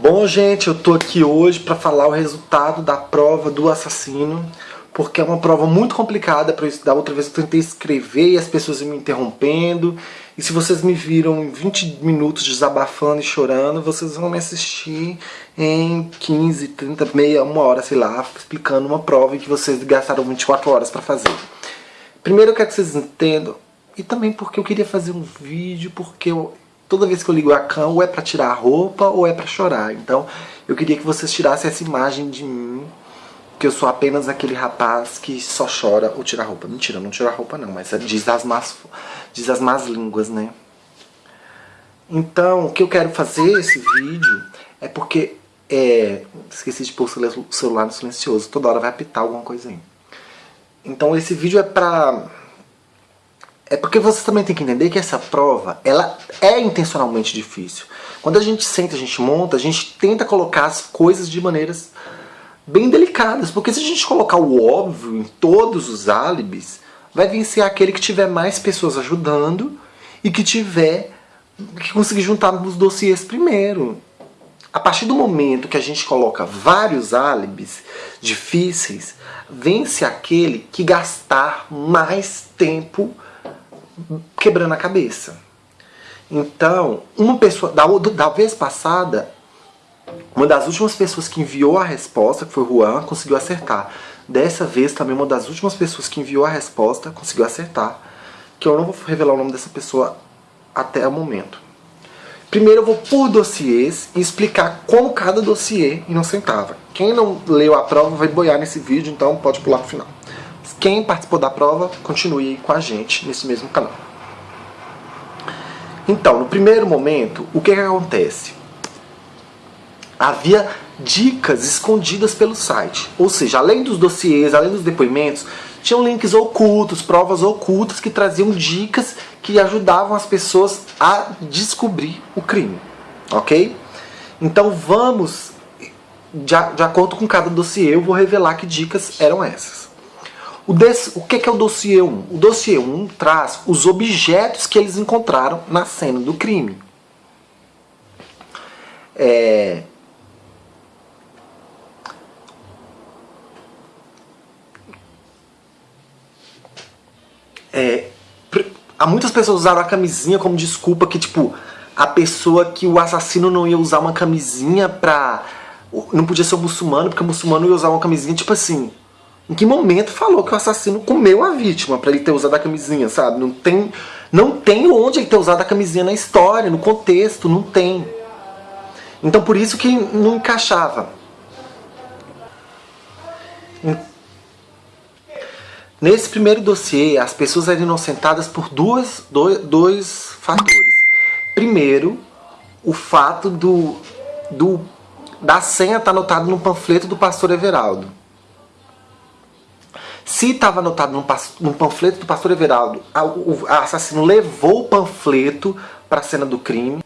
Bom, gente, eu tô aqui hoje para falar o resultado da prova do assassino, porque é uma prova muito complicada para da outra vez eu tentei escrever e as pessoas me interrompendo. E se vocês me viram em 20 minutos desabafando e chorando, vocês vão me assistir em 15, 30, meia, uma hora, sei lá, explicando uma prova que vocês gastaram 24 horas para fazer. Primeiro eu quero que vocês entendam, e também porque eu queria fazer um vídeo, porque eu, toda vez que eu ligo a cama, ou é pra tirar a roupa ou é pra chorar. Então, eu queria que vocês tirassem essa imagem de mim, que eu sou apenas aquele rapaz que só chora ou tira a roupa. Mentira, não tira a roupa não, mas diz as más, diz as más línguas, né? Então, o que eu quero fazer esse vídeo é porque... É, esqueci de pôr o celular no silencioso, toda hora vai apitar alguma coisa aí. Então esse vídeo é pra é porque você também tem que entender que essa prova, ela é intencionalmente difícil. Quando a gente senta, a gente monta, a gente tenta colocar as coisas de maneiras bem delicadas. Porque se a gente colocar o óbvio em todos os álibis, vai vencer aquele que tiver mais pessoas ajudando e que tiver que conseguir juntar os dossiês primeiro. A partir do momento que a gente coloca vários álibis difíceis, vence aquele que gastar mais tempo quebrando a cabeça. Então, uma pessoa, da, da vez passada, uma das últimas pessoas que enviou a resposta, que foi o Juan, conseguiu acertar. Dessa vez, também uma das últimas pessoas que enviou a resposta conseguiu acertar. Que eu não vou revelar o nome dessa pessoa até o momento. Primeiro eu vou por dossiês e explicar como cada dossiê inocentava. Quem não leu a prova vai boiar nesse vídeo, então pode pular pro final. Quem participou da prova, continue com a gente nesse mesmo canal. Então, no primeiro momento, o que, que acontece? Havia dicas escondidas pelo site. Ou seja, além dos dossiês, além dos depoimentos, tinham links ocultos, provas ocultas que traziam dicas que ajudavam as pessoas a descobrir o crime. Ok? Então vamos, de, de acordo com cada dossiê, eu vou revelar que dicas eram essas. O, o que, é o dossiê 1? O dossiê 1 traz os objetos que eles encontraram na cena do crime. É... É... Há muitas pessoas usaram a camisinha como desculpa que, tipo, a pessoa que o assassino não ia usar uma camisinha pra... Não podia ser um muçulmano, porque o muçulmano ia usar uma camisinha, tipo assim... Em que momento falou que o assassino comeu a vítima para ele ter usado a camisinha, sabe? Não tem, não tem onde ele ter usado a camisinha na história, no contexto, não tem. Então por isso que não encaixava. Nesse primeiro dossiê, as pessoas eram inocentadas por duas, dois, dois fatores. Primeiro, o fato do, do, da senha estar tá anotada no panfleto do pastor Everaldo. Se estava anotado num, num, panfleto do pastor Everaldo, a, o a assassino levou o panfleto para a cena do crime.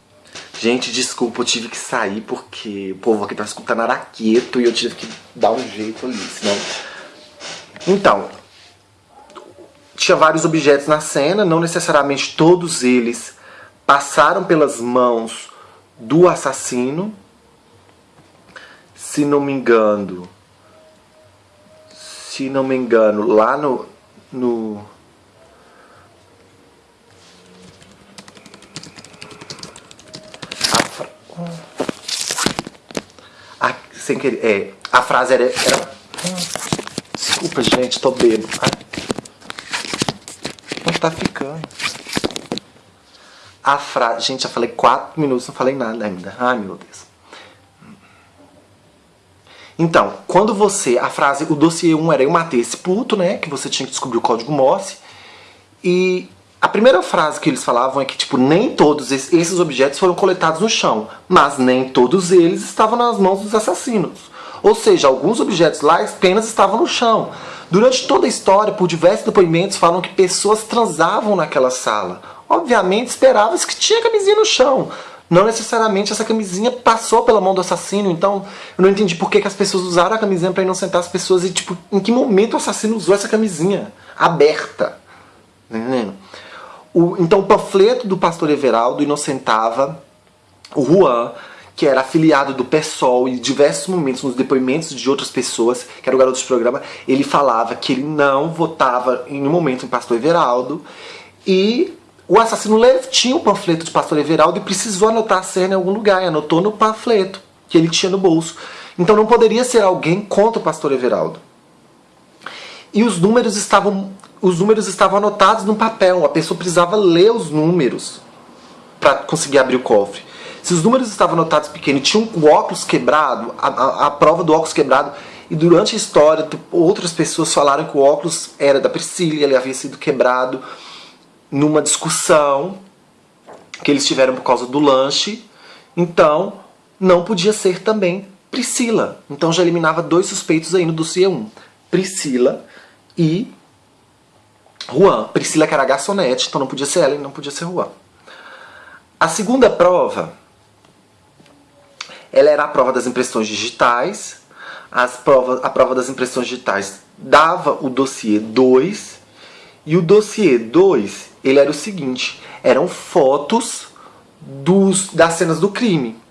Gente, desculpa, eu tive que sair porque o povo aqui tá escutando araqueto e eu tive que dar um jeito ali, senão... Então, tinha vários objetos na cena, não necessariamente todos eles passaram pelas mãos do assassino. Se não me engano, se não me engano, lá no... no a, a, sem querer, é, a frase era, era... Desculpa, gente, tô bêbado. Não tá ficando. A frase... Gente, já falei quatro minutos, não falei nada ainda. Ai, meu Deus. Então, quando você, a frase, o dossiê 1 era eu matei esse puto, né, que você tinha que descobrir o código Morse, e a primeira frase que eles falavam é que, tipo, nem todos esses objetos foram coletados no chão, mas nem todos eles estavam nas mãos dos assassinos. Ou seja, alguns objetos lá apenas estavam no chão. Durante toda a história, por diversos depoimentos, falam que pessoas transavam naquela sala. Obviamente, esperava-se que tinha camisinha no chão, não necessariamente essa camisinha passou pela mão do assassino, então eu não entendi por que, que as pessoas usaram a camisinha para inocentar as pessoas e, tipo, em que momento o assassino usou essa camisinha aberta. Tá entendendo? O, então o panfleto do pastor Everaldo inocentava o Juan, que era afiliado do PSOL, e em diversos momentos, nos depoimentos de outras pessoas, que era o garoto de programa, ele falava que ele não votava em nenhum momento em Pastor Everaldo, e o assassino tinha o um panfleto de Pastor Everaldo e precisou anotar a cena em algum lugar, e anotou no panfleto que ele tinha no bolso. Então não poderia ser alguém contra o Pastor Everaldo. E os números estavam, os números estavam anotados no papel, a pessoa precisava ler os números para conseguir abrir o cofre. Se os números estavam anotados pequenos tinham o óculos quebrado, a, a, a, prova do óculos quebrado, e durante a história outras pessoas falaram que o óculos era da Priscila, ele havia sido quebrado numa discussão que eles tiveram por causa do lanche, então não podia ser também Priscila. Então já eliminava dois suspeitos aí no dossiê 1. Priscila e Juan. Priscila que era garçonete, então não podia ser ela e não podia ser Juan. A segunda prova ela era a prova das impressões digitais. As provas, a prova das impressões digitais dava o dossiê 2. E o dossiê 2, ele era o seguinte, eram fotos dos, das cenas do crime.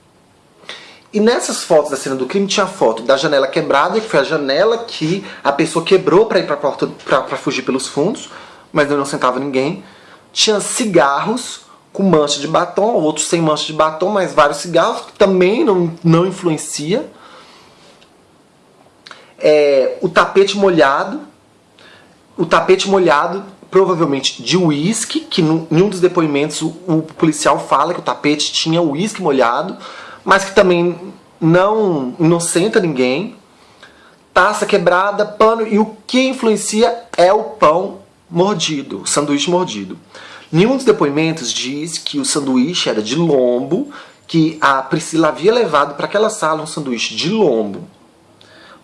E nessas fotos da cena do crime tinha a foto da janela quebrada, que foi a janela que a pessoa quebrou para ir para porta para fugir pelos fundos, mas não sentava ninguém. Tinha cigarros com mancha de batom, outros sem mancha de batom, mas vários cigarros, que também não, não influencia. É, o tapete molhado, o tapete molhado provavelmente de uísque, que em um dos depoimentos o, o, policial fala que o tapete tinha uísque molhado, mas que também não inocenta ninguém. Taça quebrada, pano, e o que influencia é o pão mordido, o sanduíche mordido. Nenhum dos depoimentos diz que o sanduíche era de lombo, que a Priscila havia levado para aquela sala um sanduíche de lombo,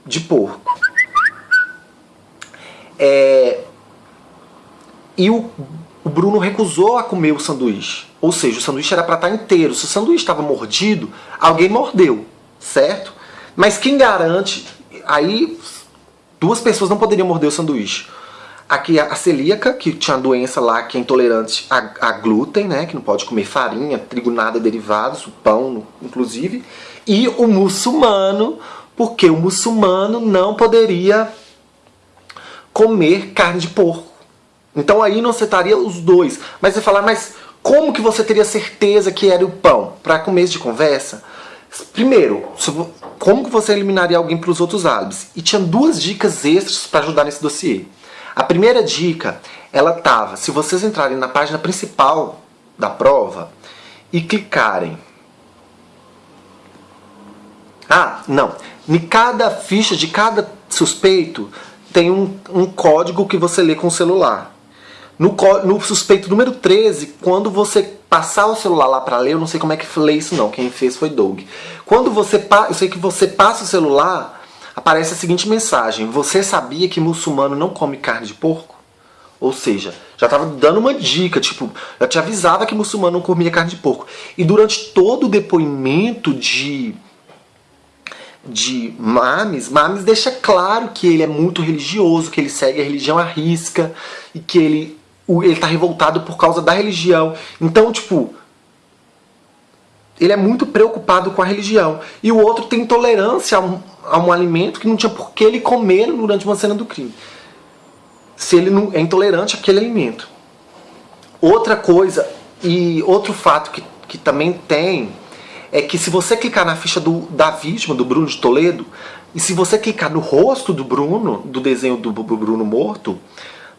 de porco. É... E o, o Bruno recusou a comer o sanduíche. Ou seja, o sanduíche era para estar inteiro. Se o sanduíche estava mordido, alguém mordeu, certo? Mas quem garante... Aí duas pessoas não poderiam morder o sanduíche. Aqui a celíaca, que tinha doença lá, que é intolerante a, a, glúten, né? Que não pode comer farinha, trigo, nada derivados, o pão, inclusive. E o muçulmano, porque o muçulmano não poderia comer carne de porco. Então aí não citaria os dois. Mas você falar, mas como que você teria certeza que era o pão? Para começo de conversa, primeiro, como que você eliminaria alguém para os outros álibis? E tinha duas dicas extras para ajudar nesse dossiê. A primeira dica, ela tava, se vocês entrarem na página principal da prova e clicarem... Ah, não. Em cada ficha de cada suspeito tem um, um código que você lê com o celular. No, no, suspeito número 13, quando você passar o celular lá para ler, eu não sei como é que lê isso não, quem fez foi Doug. Quando você, eu sei que você passa o celular, aparece a seguinte mensagem: Você sabia que muçulmano não come carne de porco? Ou seja, já estava dando uma dica, tipo, já te avisava que muçulmano não comia carne de porco. E durante todo o depoimento de de Mames, Mames deixa claro que ele é muito religioso, que ele segue a religião à risca e que ele ele está revoltado por causa da religião. Então, tipo, ele é muito preocupado com a religião. E o outro tem intolerância a um, a um alimento que não tinha por que ele comer durante uma cena do crime. Se ele não é intolerante àquele alimento. Outra coisa, e outro fato que, que também tem, é que se você clicar na ficha do, da vítima, do Bruno de Toledo, e se você clicar no rosto do Bruno, do desenho do Bruno morto,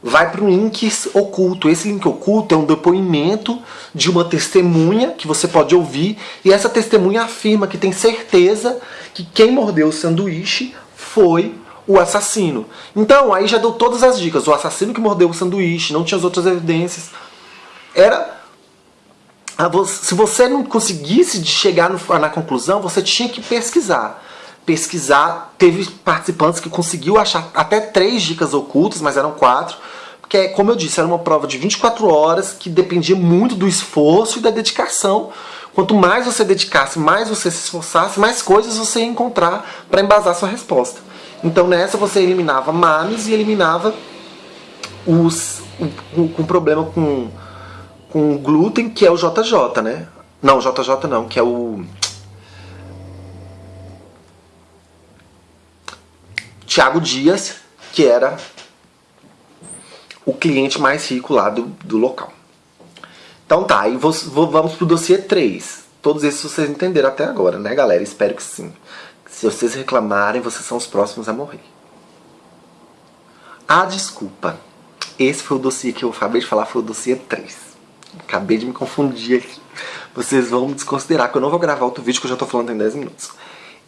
vai para um link oculto. Esse link oculto é um depoimento de uma testemunha que você pode ouvir e essa testemunha afirma que tem certeza que quem mordeu o sanduíche foi o assassino. Então, aí já deu todas as dicas. O assassino que mordeu o sanduíche, não tinha as outras evidências. Era... Se você não conseguisse chegar na conclusão, você tinha que pesquisar pesquisar, teve participantes que conseguiu achar até três dicas ocultas, mas eram quatro, porque, como eu disse, era uma prova de 24 horas que dependia muito do esforço e da dedicação. Quanto mais você dedicasse, mais você se esforçasse, mais coisas você ia encontrar para embasar sua resposta. Então nessa você eliminava mames e eliminava os com problema com, com o glúten, que é o JJ, né? Não, JJ não, que é o... Tiago Dias, que era o cliente mais rico lá do, do local. Então tá, e vamos pro dossiê 3. Todos esses vocês entenderam até agora, né galera? Espero que sim. Se vocês reclamarem, vocês são os próximos a morrer. Ah, desculpa. Esse foi o dossiê que eu acabei de falar, foi o dossiê 3. Acabei de me confundir aqui. Vocês vão desconsiderar que eu não vou gravar outro vídeo que eu já tô falando em 10 minutos.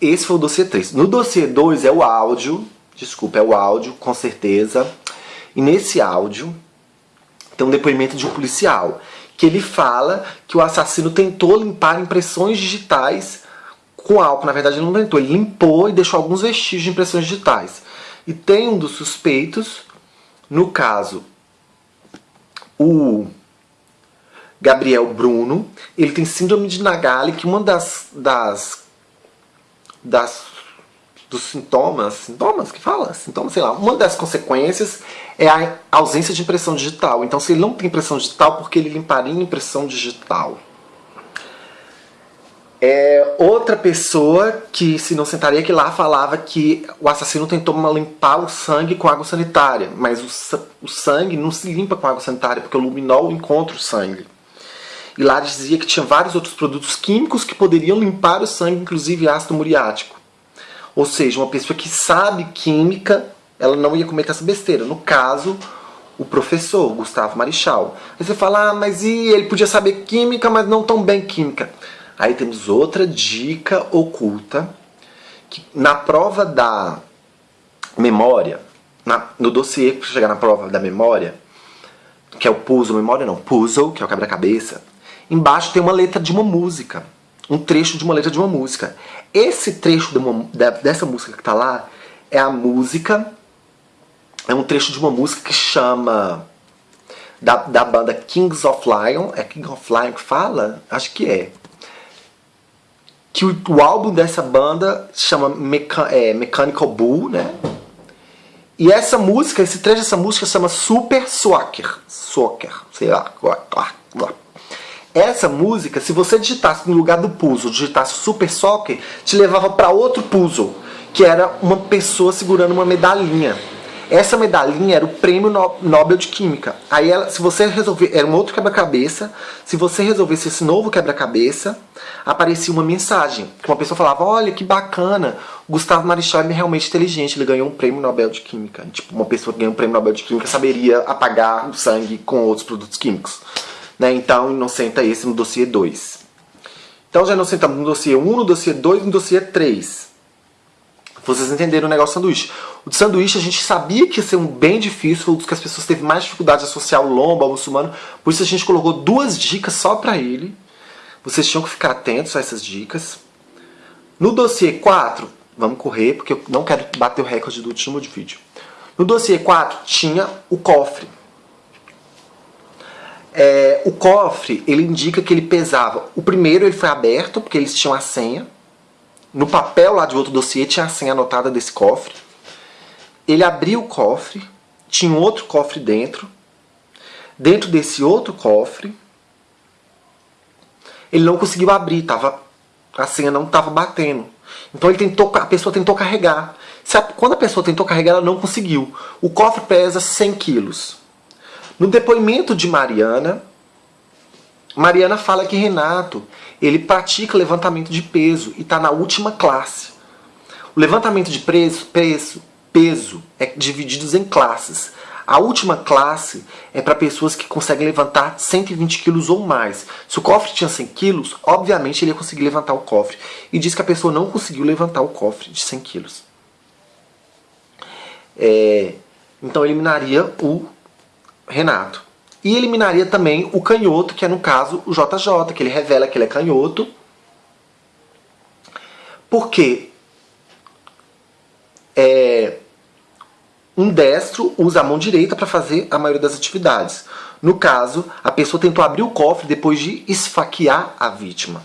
Esse foi o dossiê 3. No dossiê 2 é o áudio, desculpa, é o áudio, com certeza. E nesse áudio tem um depoimento de um policial, que ele fala que o assassino tentou limpar impressões digitais com álcool. Na verdade ele não tentou, ele limpou e deixou alguns vestígios de impressões digitais. E tem um dos suspeitos, no caso, o Gabriel Bruno, ele tem síndrome de Nagali, que uma das, das, das dos sintomas, sintomas que fala? Sintomas, sei lá, uma das consequências é a ausência de impressão digital. Então se ele não tem impressão digital, porque ele limparia impressão digital? É, outra pessoa que se não sentaria aqui lá falava que o assassino tentou limpar o sangue com água sanitária, mas o, o sangue não se limpa com água sanitária, porque o luminol encontra o sangue. E lá dizia que tinha vários outros produtos químicos que poderiam limpar o sangue, inclusive ácido muriático. Ou seja, uma pessoa que sabe química, ela não ia cometer essa besteira. No caso, o professor, Gustavo Marichal. Aí você fala, ah, mas e ele podia saber química, mas não tão bem química. Aí temos outra dica oculta, que na prova da memória, na, no dossiê para chegar na prova da memória, que é o puzzle, memória não, puzzle, que é o quebra-cabeça, embaixo tem uma letra de uma música, um trecho de uma letra de uma música. Esse trecho de uma, dessa música que está lá é a música, é um trecho de uma música que chama da, da banda Kings of Lion, é King of Lion que fala? Acho que é que o, o álbum dessa banda chama Mecha, é, Mechanical Bull, né? E essa música, esse trecho dessa música chama Super Soccer. Soccer, sei lá. Essa música, se você digitasse no lugar do puzzle, digitasse Super Soccer, te levava para outro puzzle, que era uma pessoa segurando uma medalhinha. Essa medalhinha era o prêmio Nobel de Química. Aí, ela, se você resolver, era um outro quebra-cabeça. Se você resolvesse esse novo quebra-cabeça, aparecia uma mensagem. Que uma pessoa falava: Olha que bacana, Gustavo Marichal é realmente inteligente, ele ganhou um prêmio Nobel de Química. Tipo, uma pessoa que ganhou um prêmio Nobel de Química saberia apagar o sangue com outros produtos químicos. Né? Então, inocenta esse no dossiê 2. Então, já inocentamos no dossiê 1, no dossiê 2 e no dossiê 3. Vocês entenderam o negócio do sanduíche. O sanduíche a gente sabia que ia ser um bem difícil, foi um dos que as pessoas teve mais dificuldade de associar o lombo ao muçulmano, por isso a gente colocou duas dicas só para ele. Vocês tinham que ficar atentos a essas dicas. No dossiê 4, vamos correr, porque eu não quero bater o recorde do último vídeo. No dossiê 4 tinha o cofre. É, o cofre, ele indica que ele pesava. O primeiro ele foi aberto, porque eles tinham a senha. No papel lá de outro dossiê tinha a senha anotada desse cofre. Ele abriu o cofre, tinha um outro cofre dentro. Dentro desse outro cofre, ele não conseguiu abrir, tava, a senha não estava batendo. Então ele tentou, a pessoa tentou carregar. A, quando a pessoa tentou carregar, ela não conseguiu. O cofre pesa 100 quilos. No depoimento de Mariana, Mariana fala que Renato ele pratica levantamento de peso e está na última classe. O levantamento de peso, peso, peso é dividido em classes. A última classe é para pessoas que conseguem levantar 120 quilos ou mais. Se o cofre tinha 100 quilos, obviamente ele ia conseguir levantar o cofre. E diz que a pessoa não conseguiu levantar o cofre de 100 quilos. É, então eliminaria o Renato. E eliminaria também o canhoto, que é no caso o JJ, que ele revela que ele é canhoto. Porque é, um destro usa a mão direita para fazer a maioria das atividades. No caso, a pessoa tentou abrir o cofre depois de esfaquear a vítima.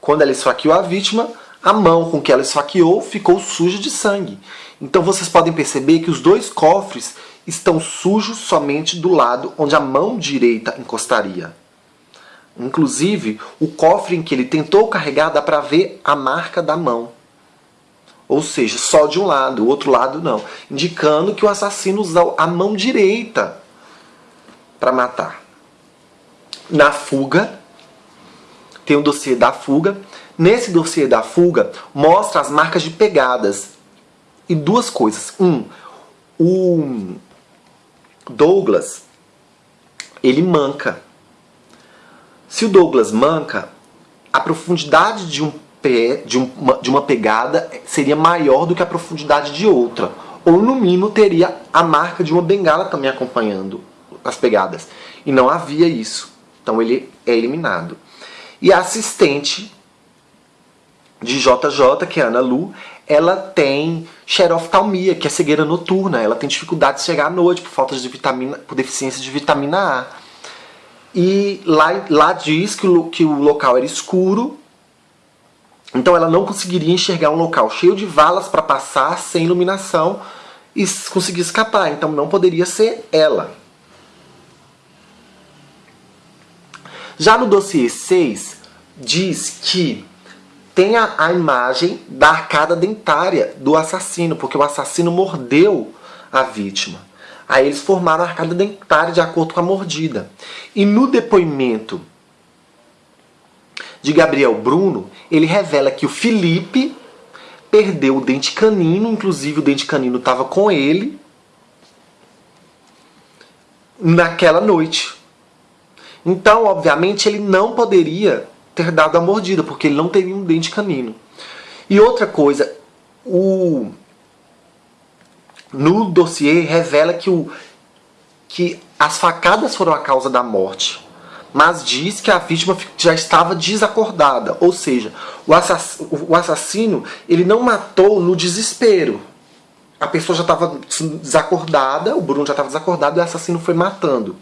Quando ela esfaqueou a vítima, a mão com que ela esfaqueou ficou suja de sangue. Então vocês podem perceber que os dois cofres estão sujos somente do lado onde a mão direita encostaria. Inclusive, o cofre em que ele tentou carregar dá para ver a marca da mão. Ou seja, só de um lado, o outro lado não. Indicando que o assassino usou a mão direita para matar. Na fuga, tem o dossiê da fuga. Nesse dossiê da fuga, mostra as marcas de pegadas. E duas coisas. Um, o Douglas, ele manca. Se o Douglas manca, a profundidade de, um pé, de, uma, de uma pegada seria maior do que a profundidade de outra. Ou no mínimo teria a marca de uma bengala também acompanhando as pegadas. E não havia isso. Então ele é eliminado. E a assistente de JJ, que é Ana Lu, ela tem xeroftalmia, que é cegueira noturna. Ela tem dificuldade de chegar à noite por falta de vitamina, por deficiência de vitamina A. E lá, lá diz que o, que o local era escuro, então ela não conseguiria enxergar um local cheio de valas para passar sem iluminação e conseguir escapar. Então não poderia ser ela. Já no dossiê 6, diz que tem a, a imagem da arcada dentária do assassino, porque o assassino mordeu a vítima. Aí eles formaram a arcada dentária de acordo com a mordida. E no depoimento de Gabriel Bruno, ele revela que o Felipe perdeu o dente canino, inclusive o dente canino estava com ele naquela noite. Então, obviamente, ele não poderia ter dado a mordida, porque ele não teria um dente canino. E outra coisa, o no dossiê revela que, o, que as facadas foram a causa da morte, mas diz que a vítima já estava desacordada, ou seja, o, assass, o assassino ele não matou no desespero. A pessoa já estava desacordada, o Bruno já estava desacordado e o assassino foi matando.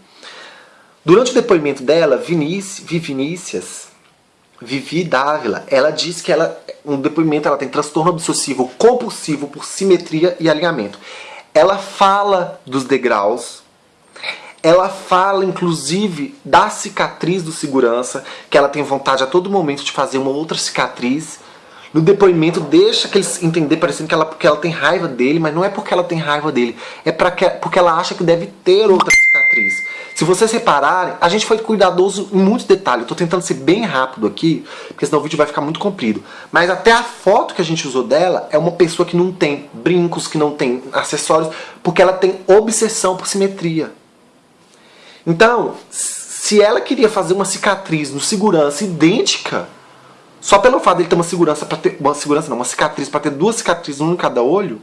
Durante o depoimento dela, Vinícius, Vinícius Vivi Dávila, ela diz que ela, no depoimento ela tem transtorno obsessivo compulsivo por simetria e alinhamento. Ela fala dos degraus, ela fala inclusive da cicatriz do segurança, que ela tem vontade a todo momento de fazer uma outra cicatriz. No depoimento deixa que eles entender parecendo que ela, porque ela tem raiva dele, mas não é porque ela tem raiva dele, é que, porque ela acha que deve ter outra cicatriz. Se vocês repararem, a gente foi cuidadoso em muitos detalhes. Estou tentando ser bem rápido aqui, porque senão o vídeo vai ficar muito comprido. Mas até a foto que a gente usou dela é uma pessoa que não tem brincos, que não tem acessórios, porque ela tem obsessão por simetria. Então, se ela queria fazer uma cicatriz no segurança idêntica, só pelo fato de ele ter uma segurança para ter uma segurança não, uma cicatriz para ter duas cicatrizes um em cada olho,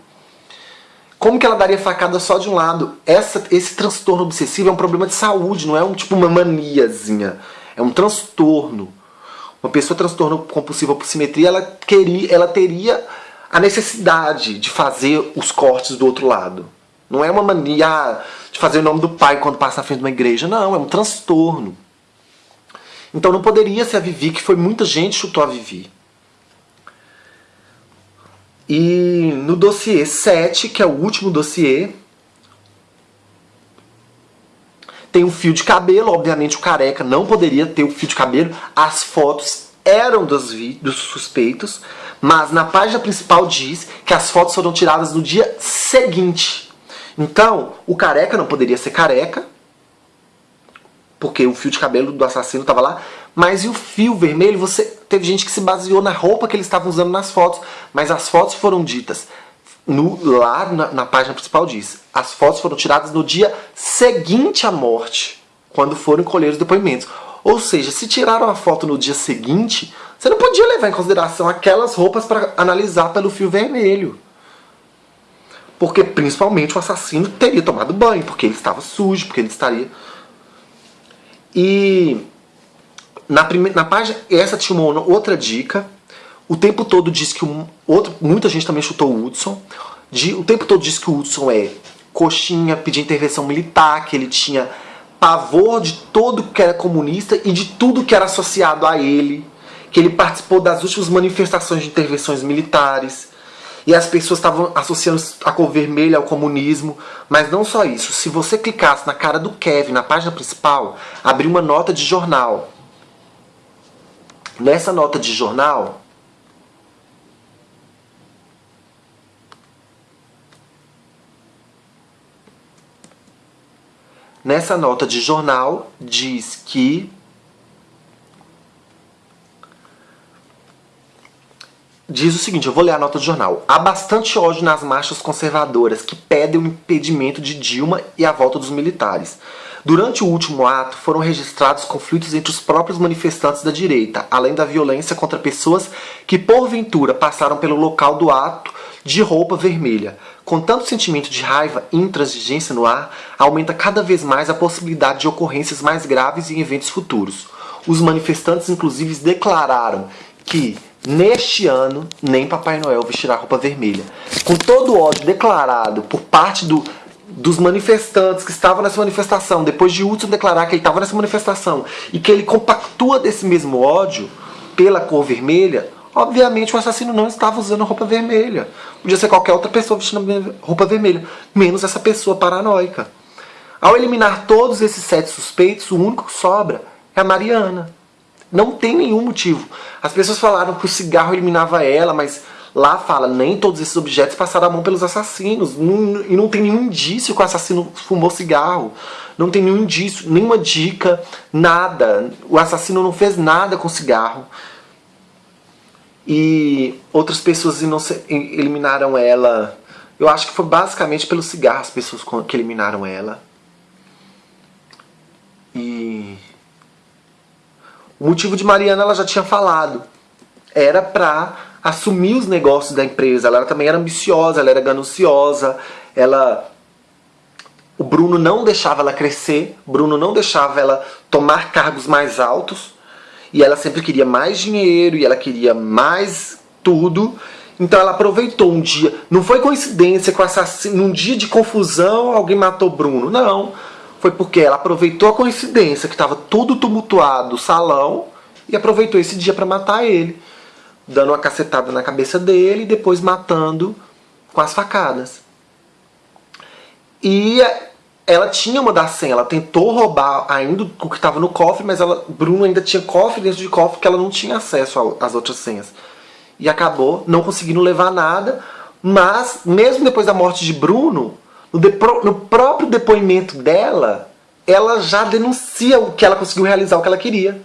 como que ela daria facada só de um lado? Essa, esse transtorno obsessivo é um problema de saúde, não é um tipo uma maniazinha. É um transtorno. Uma pessoa transtorno compulsiva por simetria, ela, queria, ela teria a necessidade de fazer os cortes do outro lado. Não é uma mania de fazer o nome do pai quando passa na frente de uma igreja. Não, é um transtorno. Então não poderia ser a Vivi, que foi muita gente chutou a Vivi. E no dossiê 7, que é o último dossiê, tem um fio de cabelo, obviamente o careca não poderia ter o fio de cabelo, as fotos eram dos, dos suspeitos, mas na página principal diz que as fotos foram tiradas no dia seguinte. Então, o careca não poderia ser careca, porque o fio de cabelo do assassino estava lá, mas e o fio vermelho, você teve gente que se baseou na roupa que eles estavam usando nas fotos, mas as fotos foram ditas no, lá na, na, página principal diz, as fotos foram tiradas no dia seguinte à morte, quando foram colher os depoimentos. Ou seja, se tiraram a foto no dia seguinte, você não podia levar em consideração aquelas roupas para analisar pelo fio vermelho. Porque principalmente o assassino teria tomado banho, porque ele estava sujo, porque ele estaria... E na, primeira, na página, essa tinha uma outra dica. O tempo todo diz que um, outro, muita gente também chutou o Hudson. De, o tempo todo diz que o Hudson é coxinha, pedir intervenção militar, que ele tinha pavor de todo que era comunista e de tudo que era associado a ele, que ele participou das últimas manifestações de intervenções militares, e as pessoas estavam associando a cor vermelha ao comunismo, mas não só isso, se você clicasse na cara do Kevin, na página principal, abriu uma nota de jornal, Nessa nota de jornal, nessa nota de jornal diz que diz o seguinte, eu vou ler a nota do jornal. Há bastante ódio nas marchas conservadoras que pedem o impedimento de Dilma e a volta dos militares. Durante o último ato, foram registrados conflitos entre os próprios manifestantes da direita, além da violência contra pessoas que, porventura, passaram pelo local do ato de roupa vermelha. Com tanto sentimento de raiva e intransigência no ar, aumenta cada vez mais a possibilidade de ocorrências mais graves em eventos futuros. Os manifestantes, inclusive, declararam que Neste ano, nem Papai Noel vestirá roupa vermelha. Com todo o ódio declarado por parte do, dos manifestantes que estavam nessa manifestação, depois de Hudson declarar que ele estava nessa manifestação e que ele compactua desse mesmo ódio pela cor vermelha, obviamente o assassino não estava usando roupa vermelha. Podia ser qualquer outra pessoa vestindo roupa vermelha, menos essa pessoa paranoica. Ao eliminar todos esses sete suspeitos, o único que sobra é a Mariana. Não tem nenhum motivo. As pessoas falaram que o cigarro eliminava ela, mas lá fala, nem todos esses objetos passaram a mão pelos assassinos. Não, e não tem nenhum indício que o assassino fumou cigarro. Não tem nenhum indício, nenhuma dica, nada. O assassino não fez nada com cigarro. E outras pessoas eliminaram ela. Eu acho que foi basicamente pelo cigarro as pessoas que eliminaram ela. E o motivo de Mariana ela já tinha falado. Era pra assumir os negócios da empresa. Ela também era ambiciosa, ela era gananciosa, ela... O Bruno não deixava ela crescer, Bruno não deixava ela tomar cargos mais altos, e ela sempre queria mais dinheiro, e ela queria mais tudo. Então ela aproveitou um dia, não foi coincidência o assassino, num dia de confusão, alguém matou Bruno, não. Foi porque ela aproveitou a coincidência que estava tudo tumultuado o salão e aproveitou esse dia para matar ele, dando uma cacetada na cabeça dele e depois matando com as facadas. E ela tinha uma da senha, ela tentou roubar ainda o que estava no cofre, mas ela, Bruno ainda tinha cofre dentro de cofre que ela não tinha acesso às outras senhas. E acabou não conseguindo levar nada, mas mesmo depois da morte de Bruno, no, no próprio depoimento dela, ela já denuncia o que ela conseguiu realizar, o que ela queria.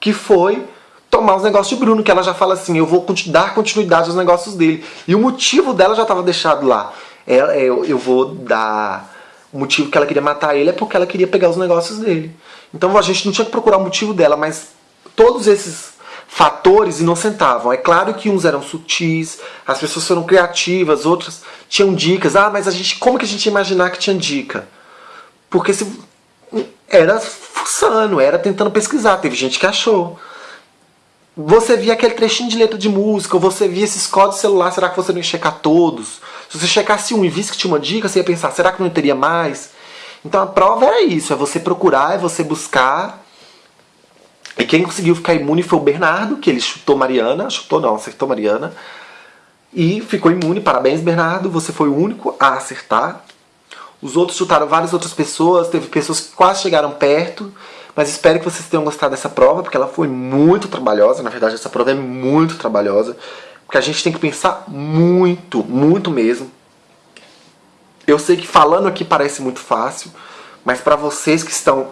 Que foi tomar os negócios de Bruno, que ela já fala assim, eu vou dar continuidade aos negócios dele. E o motivo dela já estava deixado lá. É, é, eu vou dar... O motivo que ela queria matar ele é porque ela queria pegar os negócios dele. Então a gente não tinha que procurar o motivo dela, mas todos esses fatores inocentavam. É claro que uns eram sutis, as pessoas foram criativas, outras tinham dicas. Ah, mas a gente, como que a gente ia imaginar que tinha dica? Porque se, era fuçando, era tentando pesquisar. Teve gente que achou. Você via aquele trechinho de letra de música, ou você via esses códigos celular, será que você não ia checar todos? Se você checasse um e visse que tinha uma dica, você ia pensar, será que não teria mais? Então a prova era isso, é você procurar, é você buscar e quem conseguiu ficar imune foi o Bernardo, que ele chutou Mariana, chutou não, acertou Mariana. E ficou imune, parabéns Bernardo, você foi o único a acertar. Os outros chutaram várias outras pessoas, teve pessoas que quase chegaram perto. Mas espero que vocês tenham gostado dessa prova, porque ela foi muito trabalhosa. Na verdade, essa prova é muito trabalhosa. Porque a gente tem que pensar muito, muito mesmo. Eu sei que falando aqui parece muito fácil, mas para vocês que estão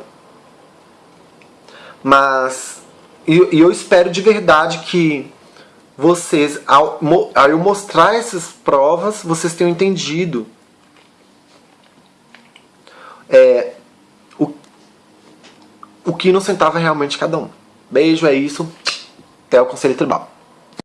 mas e, eu espero de verdade que vocês, ao, ao eu mostrar essas provas, vocês tenham entendido é, o que inocentava realmente cada um. Beijo, é isso. Até o Conselho Tribal.